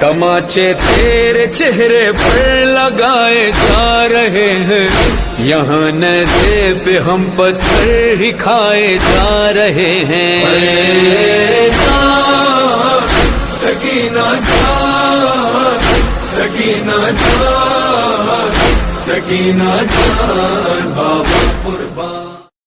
तमाचे तेरे चेहरे पर लगाए जा रहे हैं। यहाँ नजे पे हम पत्थर ही खाए जा रहे हैं। सकीना जान सकीना जान सकीना जान बाबा कुर्बान।